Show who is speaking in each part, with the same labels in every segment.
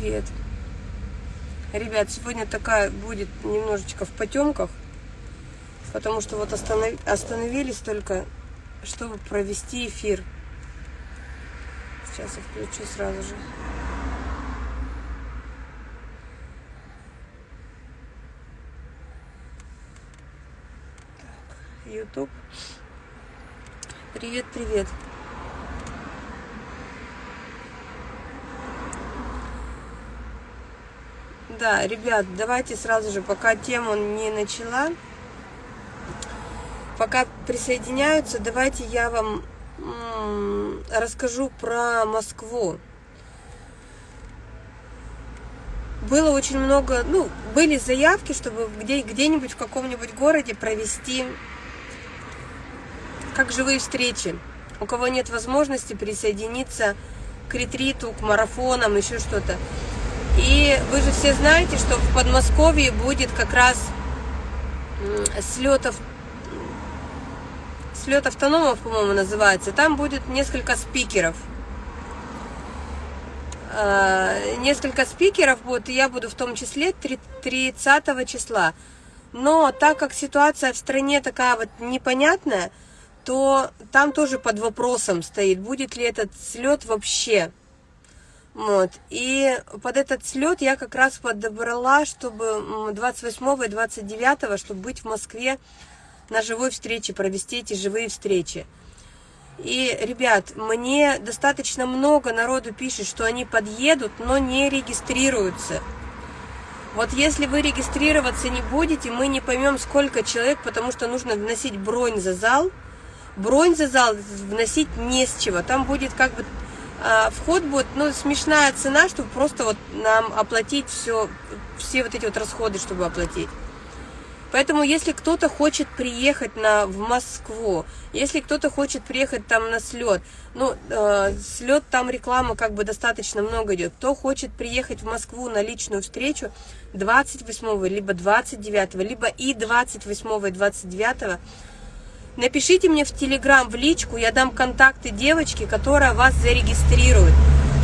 Speaker 1: Привет. Ребят, сегодня такая будет немножечко в потемках, потому что вот останов... остановились только, чтобы провести эфир. Сейчас я включу сразу же. YouTube. Привет, привет. Да, ребят, давайте сразу же, пока тему не начала, пока присоединяются, давайте я вам расскажу про Москву. Было очень много, ну, были заявки, чтобы где, где-нибудь в каком-нибудь городе провести как живые встречи. У кого нет возможности присоединиться к ретриту, к марафонам, еще что-то. И вы же все знаете, что в Подмосковье будет как раз слетов слет автономов, по-моему, называется. Там будет несколько спикеров. А, несколько спикеров будет, и я буду в том числе 30 числа. Но так как ситуация в стране такая вот непонятная, то там тоже под вопросом стоит, будет ли этот слет вообще. Вот. И под этот слет я как раз подобрала, чтобы 28 и 29, чтобы быть в Москве на живой встрече, провести эти живые встречи. И, ребят, мне достаточно много народу пишет, что они подъедут, но не регистрируются. Вот если вы регистрироваться не будете, мы не поймем, сколько человек, потому что нужно вносить бронь за зал. Бронь за зал вносить не с чего. Там будет как бы вход будет, ну, смешная цена, чтобы просто вот нам оплатить все, все вот эти вот расходы, чтобы оплатить. Поэтому, если кто-то хочет приехать на, в Москву, если кто-то хочет приехать там на слет, ну, э, слет там реклама как бы достаточно много идет. Кто хочет приехать в Москву на личную встречу 28 либо 29, либо и 28 и 29 Напишите мне в Телеграм, в личку, я дам контакты девочки, которая вас зарегистрирует,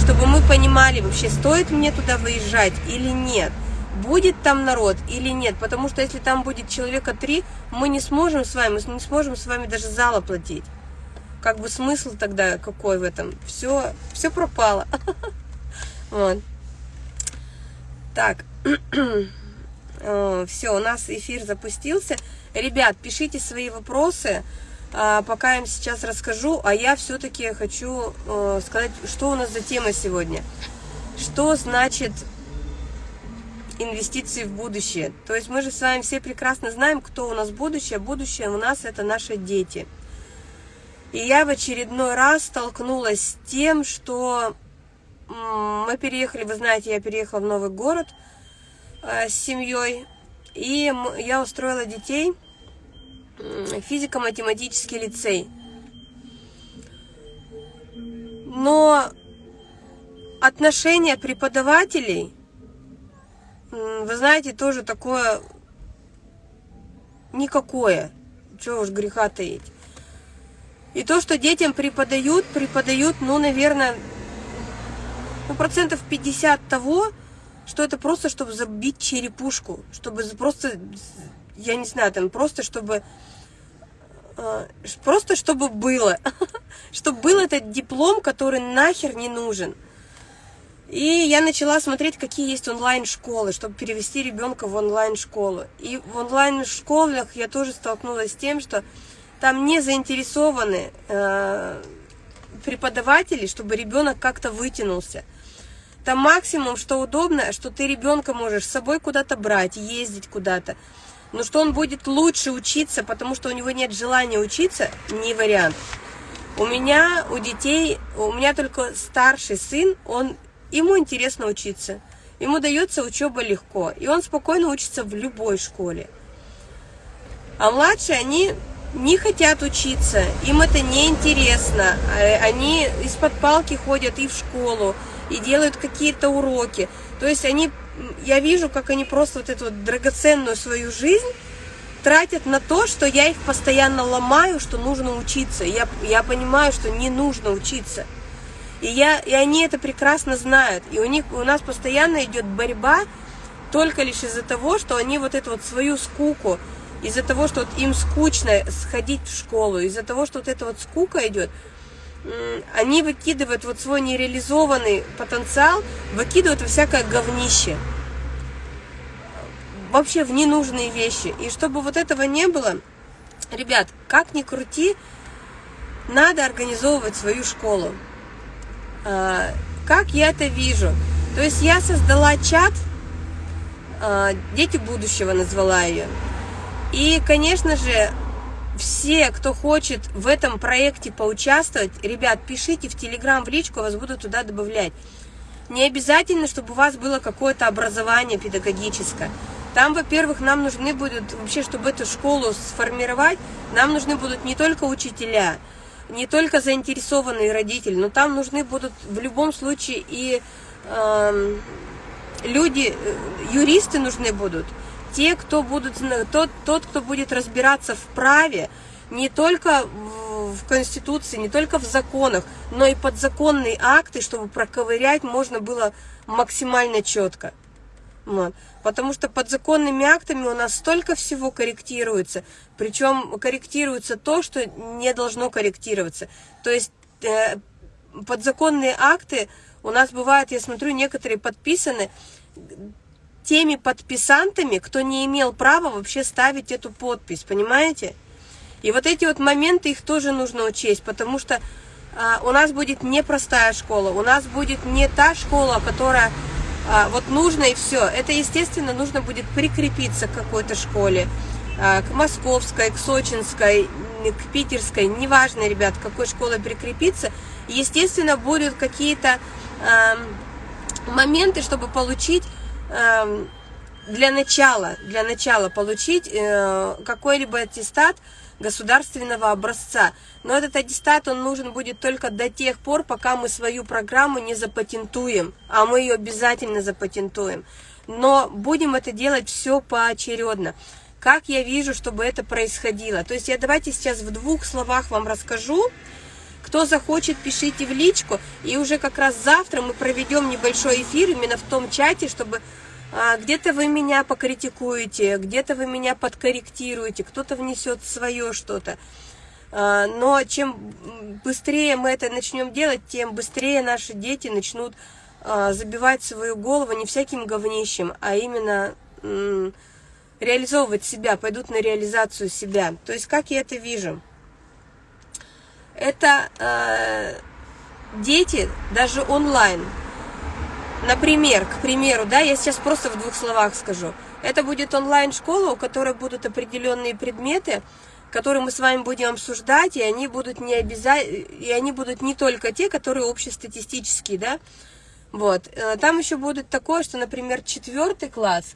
Speaker 1: чтобы мы понимали, вообще стоит мне туда выезжать или нет, будет там народ или нет, потому что если там будет человека три, мы не сможем с вами, мы не сможем с вами даже зал оплатить. Как бы смысл тогда какой в этом? Все, все пропало. Вот. Так, все, у нас эфир запустился. Ребят, пишите свои вопросы, а, пока я им сейчас расскажу, а я все-таки хочу э, сказать, что у нас за тема сегодня. Что значит инвестиции в будущее? То есть мы же с вами все прекрасно знаем, кто у нас будущее. Будущее у нас это наши дети. И я в очередной раз столкнулась с тем, что мы переехали, вы знаете, я переехала в новый город э, с семьей, и я устроила детей физико-математический лицей. Но отношение преподавателей, вы знаете, тоже такое никакое. Чего уж греха таить. И то, что детям преподают, преподают, ну, наверное, ну, процентов 50 того, что это просто, чтобы забить черепушку, чтобы просто, я не знаю, там, просто, чтобы а, просто чтобы было, чтобы был этот диплом, который нахер не нужен. И я начала смотреть, какие есть онлайн-школы, чтобы перевести ребенка в онлайн-школу. И в онлайн-школах я тоже столкнулась с тем, что там не заинтересованы э, преподаватели, чтобы ребенок как-то вытянулся. Там максимум, что удобно, что ты ребенка можешь с собой куда-то брать, ездить куда-то. Но что он будет лучше учиться, потому что у него нет желания учиться, не вариант. У меня, у детей, у меня только старший сын, он, ему интересно учиться. Ему дается учеба легко, и он спокойно учится в любой школе. А младшие, они не хотят учиться, им это не интересно. А, они из-под палки ходят и в школу, и делают какие-то уроки. То есть они я вижу, как они просто вот эту вот драгоценную свою жизнь тратят на то, что я их постоянно ломаю, что нужно учиться. Я, я понимаю, что не нужно учиться. И, я, и они это прекрасно знают. И у них у нас постоянно идет борьба только лишь из-за того, что они вот эту вот свою скуку, из-за того, что вот им скучно сходить в школу, из-за того, что вот эта вот скука идет, они выкидывают вот свой нереализованный потенциал, выкидывают во всякое говнище. Вообще в ненужные вещи. И чтобы вот этого не было, ребят, как ни крути, надо организовывать свою школу. А, как я это вижу? То есть я создала чат, а, «Дети будущего» назвала ее. И, конечно же, все, кто хочет в этом проекте поучаствовать, ребят, пишите в Телеграм, в личку, вас буду туда добавлять. Не обязательно, чтобы у вас было какое-то образование педагогическое. Там, во-первых, нам нужны будут, вообще, чтобы эту школу сформировать, нам нужны будут не только учителя, не только заинтересованные родители, но там нужны будут в любом случае и э, люди, юристы нужны будут, те, кто будут, тот, тот, кто будет разбираться в праве, не только в Конституции, не только в законах, но и подзаконные акты, чтобы проковырять можно было максимально четко. Вот. Потому что подзаконными актами у нас столько всего корректируется, причем корректируется то, что не должно корректироваться. То есть э, подзаконные акты у нас бывают, я смотрю, некоторые подписаны теми подписантами, кто не имел права вообще ставить эту подпись, понимаете? И вот эти вот моменты, их тоже нужно учесть, потому что а, у нас будет непростая школа, у нас будет не та школа, которая а, вот нужно и все. Это, естественно, нужно будет прикрепиться к какой-то школе, а, к московской, к сочинской, к питерской, неважно, ребят, к какой школе прикрепиться. Естественно, будут какие-то а, моменты, чтобы получить для начала, для начала получить э, какой-либо аттестат государственного образца. Но этот аттестат, он нужен будет только до тех пор, пока мы свою программу не запатентуем, а мы ее обязательно запатентуем. Но будем это делать все поочередно. Как я вижу, чтобы это происходило? То есть я давайте сейчас в двух словах вам расскажу, кто захочет, пишите в личку. И уже как раз завтра мы проведем небольшой эфир именно в том чате, чтобы а, где-то вы меня покритикуете, где-то вы меня подкорректируете, кто-то внесет свое что-то. А, но чем быстрее мы это начнем делать, тем быстрее наши дети начнут а, забивать свою голову не всяким говнищем, а именно реализовывать себя, пойдут на реализацию себя. То есть как я это вижу? Это э, дети даже онлайн. Например, к примеру, да, я сейчас просто в двух словах скажу. Это будет онлайн-школа, у которой будут определенные предметы, которые мы с вами будем обсуждать, и они будут не обязательно, и они будут не только те, которые общестатистические, да. Вот. Э, там еще будет такое, что, например, четвертый класс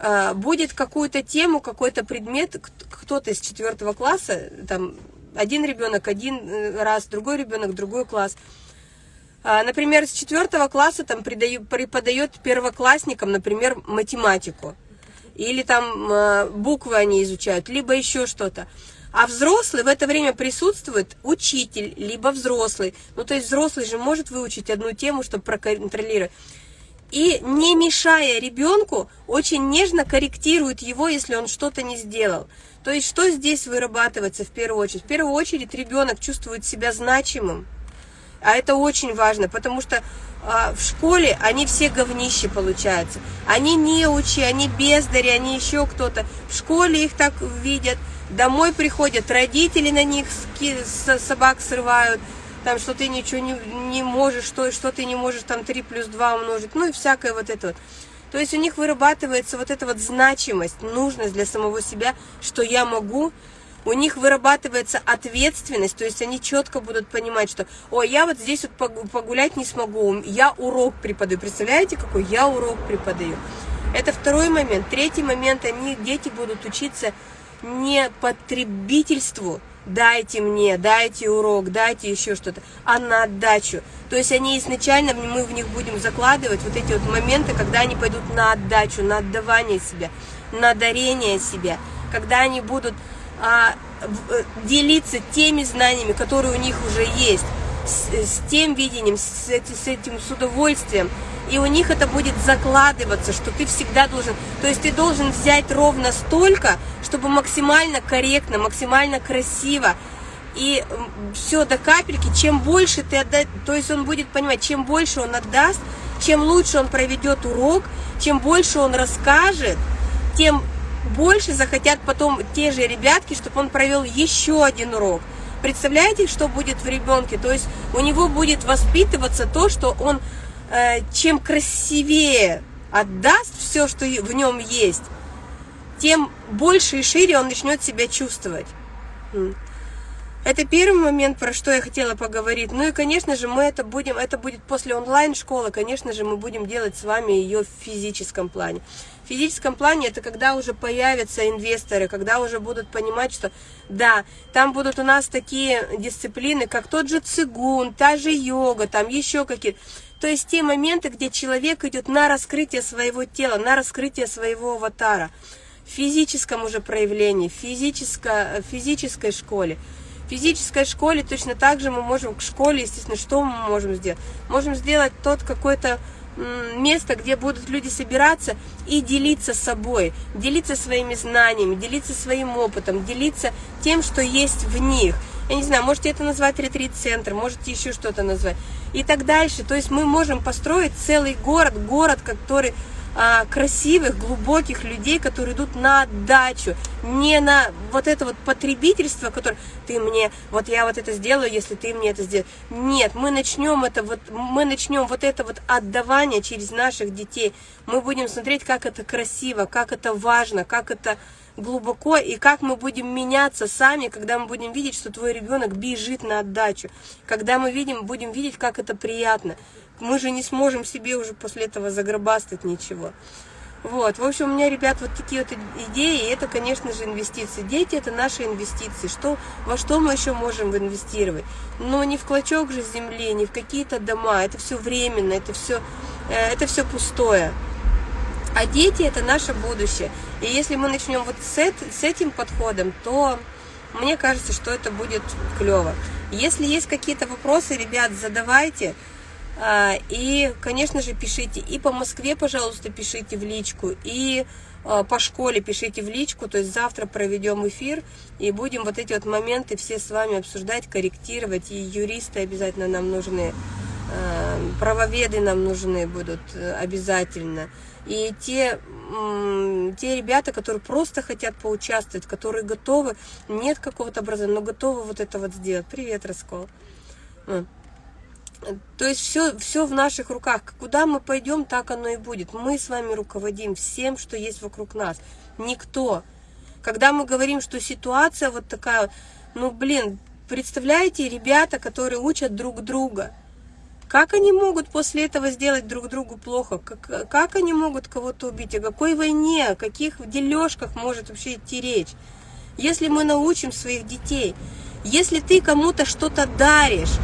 Speaker 1: э, будет какую-то тему, какой-то предмет, кто-то из четвертого класса, там, один ребенок один э, раз, другой ребенок другой класс. А, например, с четвертого класса там преподает первоклассникам, например, математику. Или там э, буквы они изучают, либо еще что-то. А взрослый в это время присутствует учитель, либо взрослый. Ну, то есть взрослый же может выучить одну тему, чтобы проконтролировать. И не мешая ребенку, очень нежно корректирует его, если он что-то не сделал. То есть что здесь вырабатывается в первую очередь? В первую очередь ребенок чувствует себя значимым. А это очень важно, потому что а, в школе они все говнищи получаются. Они неучи, они бездари, они еще кто-то. В школе их так видят. Домой приходят, родители на них собак срывают. Там, что ты ничего не, не можешь, что, что ты не можешь там 3 плюс 2 умножить. Ну и всякое вот это вот. То есть у них вырабатывается вот эта вот значимость, нужность для самого себя, что я могу. У них вырабатывается ответственность, то есть они четко будут понимать, что, ой, я вот здесь вот погулять не смогу, я урок преподаю. Представляете, какой я урок преподаю? Это второй момент. Третий момент, они, дети будут учиться не потребительству, дайте мне, дайте урок, дайте еще что-то, а на отдачу. То есть они изначально, мы в них будем закладывать вот эти вот моменты, когда они пойдут на отдачу, на отдавание себя, на дарение себя, когда они будут а, э, делиться теми знаниями, которые у них уже есть, с, с тем видением, с, с этим, с удовольствием. И у них это будет закладываться, что ты всегда должен, то есть ты должен взять ровно столько, чтобы максимально корректно, максимально красиво, и все до капельки, чем больше ты отдашь, то есть он будет понимать, чем больше он отдаст, чем лучше он проведет урок, чем больше он расскажет, тем больше захотят потом те же ребятки, чтобы он провел еще один урок. Представляете, что будет в ребенке? То есть у него будет воспитываться то, что он э, чем красивее отдаст все, что в нем есть, тем больше и шире он начнет себя чувствовать. Это первый момент, про что я хотела поговорить. Ну и, конечно же, мы это будем, это будет после онлайн-школы, конечно же, мы будем делать с вами ее в физическом плане. В физическом плане это когда уже появятся инвесторы, когда уже будут понимать, что да, там будут у нас такие дисциплины, как тот же цигун, та же йога, там еще какие-то. То есть те моменты, где человек идет на раскрытие своего тела, на раскрытие своего аватара. В физическом уже проявлении, в физической, физической школе. Физической школе точно так же мы можем, к школе, естественно, что мы можем сделать? Можем сделать тот какой-то место, где будут люди собираться и делиться собой, делиться своими знаниями, делиться своим опытом, делиться тем, что есть в них. Я не знаю, можете это назвать ретрит-центр, можете еще что-то назвать. И так дальше. То есть мы можем построить целый город, город, который а, красивых, глубоких людей, которые идут на отдачу, не на вот это вот потребительство, которое ты мне, вот я вот это сделаю, если ты мне это сделаешь. Нет, мы начнем это вот, мы начнем вот это вот отдавание через наших детей. Мы будем смотреть, как это красиво, как это важно, как это глубоко, и как мы будем меняться сами, когда мы будем видеть, что твой ребенок бежит на отдачу, когда мы видим, будем видеть, как это приятно мы же не сможем себе уже после этого загробастать ничего. Вот, в общем, у меня, ребят, вот такие вот идеи, и это, конечно же, инвестиции. Дети – это наши инвестиции. Что, во что мы еще можем инвестировать? Но не в клочок же земли, не в какие-то дома. Это все временно, это все, э, это все пустое. А дети – это наше будущее. И если мы начнем вот с, с этим подходом, то мне кажется, что это будет клево. Если есть какие-то вопросы, ребят, задавайте. А, и, конечно же, пишите. И по Москве, пожалуйста, пишите в личку. И а, по школе пишите в личку. То есть завтра проведем эфир. И будем вот эти вот моменты все с вами обсуждать, корректировать. И юристы обязательно нам нужны. А, правоведы нам нужны будут э, обязательно. И те, те ребята, которые просто хотят поучаствовать, которые готовы, нет какого-то образования, но готовы вот это вот сделать. Привет, Раскол. То есть все, все в наших руках. Куда мы пойдем, так оно и будет. Мы с вами руководим всем, что есть вокруг нас. Никто. Когда мы говорим, что ситуация вот такая, ну блин, представляете, ребята, которые учат друг друга, как они могут после этого сделать друг другу плохо? Как, как они могут кого-то убить? О какой войне, о каких дележках может вообще идти речь? Если мы научим своих детей, если ты кому-то что-то даришь,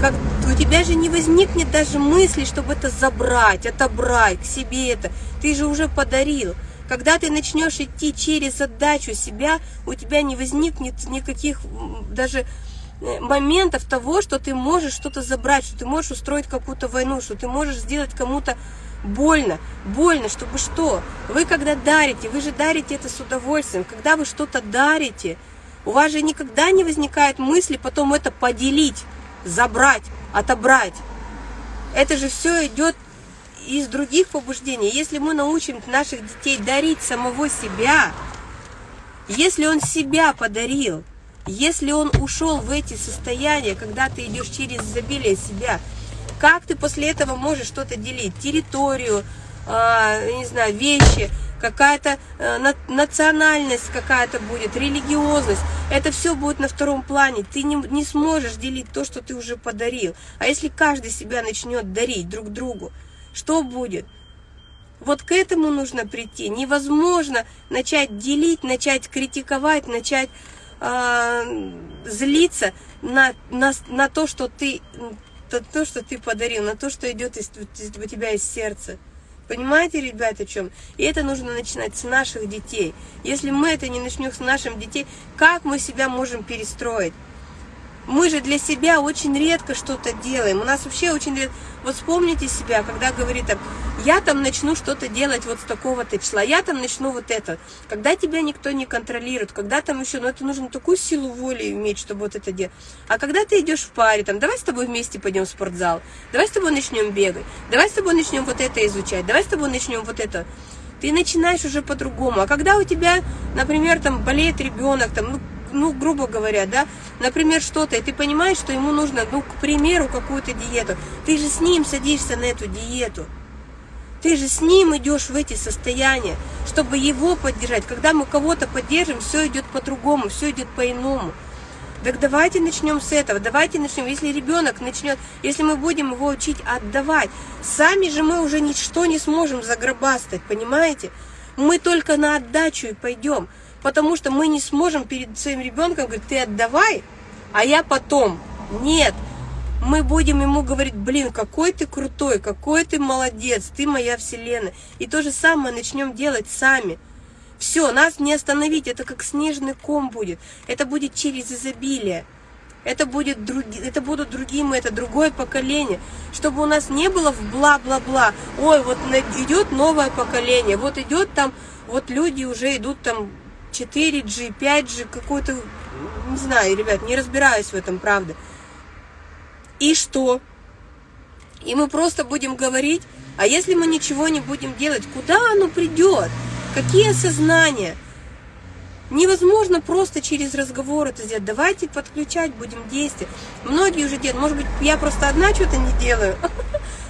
Speaker 1: как у тебя же не возникнет даже мысли, чтобы это забрать, отобрать к себе это. Ты же уже подарил. Когда ты начнешь идти через отдачу себя, у тебя не возникнет никаких даже моментов того, что ты можешь что-то забрать, что ты можешь устроить какую-то войну, что ты можешь сделать кому-то больно. Больно, чтобы что? Вы когда дарите, вы же дарите это с удовольствием. Когда вы что-то дарите, у вас же никогда не возникает мысли потом это поделить забрать, отобрать. Это же все идет из других побуждений. Если мы научим наших детей дарить самого себя, если он себя подарил, если он ушел в эти состояния, когда ты идешь через изобилие себя, как ты после этого можешь что-то делить? Территорию, э, не знаю, вещи, какая-то э, национальность какая-то будет, религиозность. Это все будет на втором плане. Ты не, не сможешь делить то, что ты уже подарил. А если каждый себя начнет дарить друг другу, что будет? Вот к этому нужно прийти. Невозможно начать делить, начать критиковать, начать э, злиться на, на, на то, что ты, то, то, что ты подарил, на то, что идет из, из, у тебя из сердца. Понимаете, ребята, о чем? И это нужно начинать с наших детей. Если мы это не начнем с наших детей, как мы себя можем перестроить? Мы же для себя очень редко что-то делаем. У нас вообще очень редко... Вот вспомните себя, когда говорит там, я там начну что-то делать вот с такого-то числа, я там начну вот это. Когда тебя никто не контролирует, когда там еще, ну это нужно такую силу воли иметь, чтобы вот это делать. А когда ты идешь в паре, там, давай с тобой вместе пойдем в спортзал, давай с тобой начнем бегать, давай с тобой начнем вот это изучать, давай с тобой начнем вот это ты начинаешь уже по-другому. А когда у тебя, например, там болеет ребенок, там, ну, ну, грубо говоря, да, например, что-то, и ты понимаешь, что ему нужно, ну, к примеру, какую-то диету, ты же с ним садишься на эту диету. Ты же с ним идешь в эти состояния, чтобы его поддержать. Когда мы кого-то поддержим, все идет по-другому, все идет по-иному. Так давайте начнем с этого, давайте начнем. Если ребенок начнет, если мы будем его учить отдавать, сами же мы уже ничто не сможем загробастать, понимаете? Мы только на отдачу и пойдем потому что мы не сможем перед своим ребенком говорить, ты отдавай, а я потом. Нет, мы будем ему говорить, блин, какой ты крутой, какой ты молодец, ты моя вселенная. И то же самое начнем делать сами. Все, нас не остановить, это как снежный ком будет. Это будет через изобилие. Это, будет други, это будут другие мы, это другое поколение. Чтобы у нас не было в бла-бла-бла. Ой, вот идет новое поколение, вот идет там, вот люди уже идут там 4G, 5G, какой-то, не знаю, ребят, не разбираюсь в этом, правда. И что? И мы просто будем говорить, а если мы ничего не будем делать, куда оно придет? Какие осознания? Невозможно просто через разговор это сделать. Давайте подключать, будем действовать. Многие уже делают. Может быть, я просто одна что-то не делаю.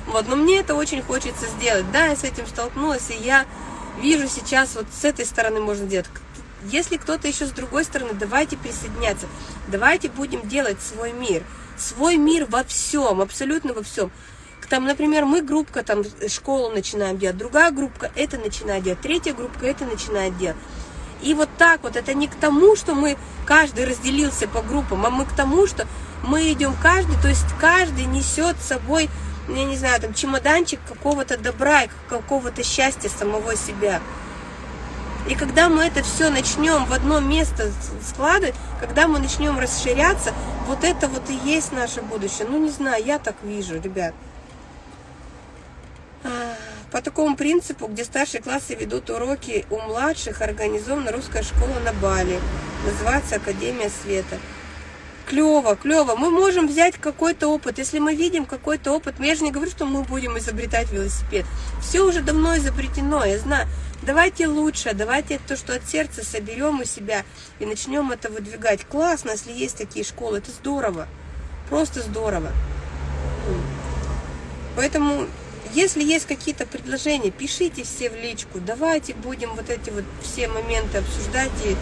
Speaker 1: Вот, но мне это очень хочется сделать. Да, я с этим столкнулась, и я вижу сейчас, вот с этой стороны можно делать. Если кто-то еще с другой стороны, давайте присоединяться. Давайте будем делать свой мир. Свой мир во всем, абсолютно во всем. Там, например, мы группка, там, школу начинаем делать, другая группка это начинает делать, третья группка это начинает делать. И вот так вот, это не к тому, что мы, каждый разделился по группам, а мы к тому, что мы идем каждый, то есть каждый несет с собой, я не знаю, там, чемоданчик какого-то добра и какого-то счастья самого себя. И когда мы это все начнем в одно место складывать, когда мы начнем расширяться, вот это вот и есть наше будущее. Ну, не знаю, я так вижу, ребят. А, по такому принципу, где старшие классы ведут уроки у младших, организована русская школа на Бали. Называется Академия Света клево, клево. Мы можем взять какой-то опыт. Если мы видим какой-то опыт, я же не говорю, что мы будем изобретать велосипед. Все уже давно изобретено, я знаю. Давайте лучше, давайте то, что от сердца соберем у себя и начнем это выдвигать. Классно, если есть такие школы, это здорово. Просто здорово. Поэтому, если есть какие-то предложения, пишите все в личку. Давайте будем вот эти вот все моменты обсуждать и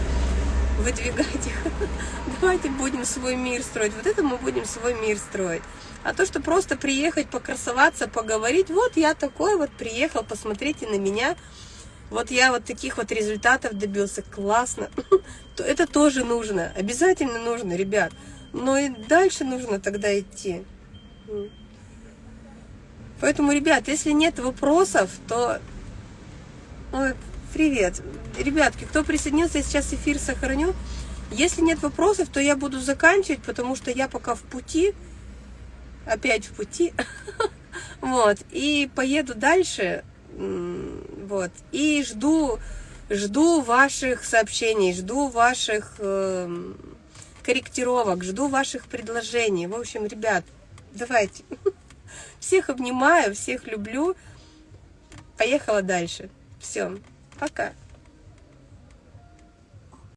Speaker 1: выдвигать их. Давайте будем свой мир строить. Вот это мы будем свой мир строить. А то, что просто приехать, покрасоваться, поговорить, вот я такой вот приехал, посмотрите на меня, вот я вот таких вот результатов добился, классно. То это тоже нужно, обязательно нужно, ребят. Но и дальше нужно тогда идти. Поэтому, ребят, если нет вопросов, то... Ой, Привет. Ребятки, кто присоединился, я сейчас эфир сохраню. Если нет вопросов, то я буду заканчивать, потому что я пока в пути. Опять в пути. Вот. И поеду дальше. Вот. И жду, жду ваших сообщений, жду ваших э, корректировок, жду ваших предложений. В общем, ребят, давайте. Всех обнимаю, всех люблю. Поехала дальше. Все. Пока.